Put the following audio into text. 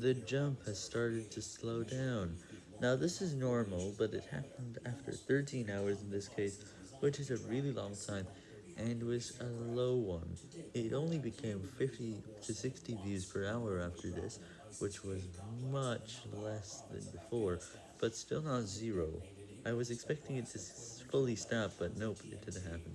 the jump has started to slow down. Now this is normal, but it happened after 13 hours in this case, which is a really long time, and was a low one. It only became 50 to 60 views per hour after this, which was much less than before, but still not zero. I was expecting it to fully stop, but nope, it didn't happen.